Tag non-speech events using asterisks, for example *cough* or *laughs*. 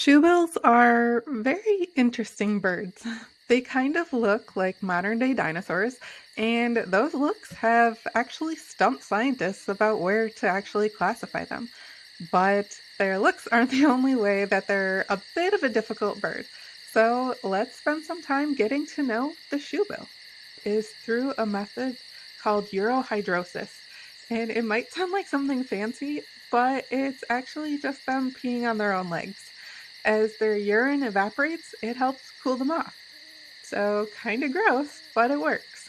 Shoebills are very interesting birds. They kind of look like modern day dinosaurs, and those looks have actually stumped scientists about where to actually classify them. But their looks *laughs* aren't the only way that they're a bit of a difficult bird. So let's spend some time getting to know the shoebill. Is through a method called urohydrosis. And it might sound like something fancy, but it's actually just them peeing on their own legs. As their urine evaporates, it helps cool them off. So, kind of gross, but it works.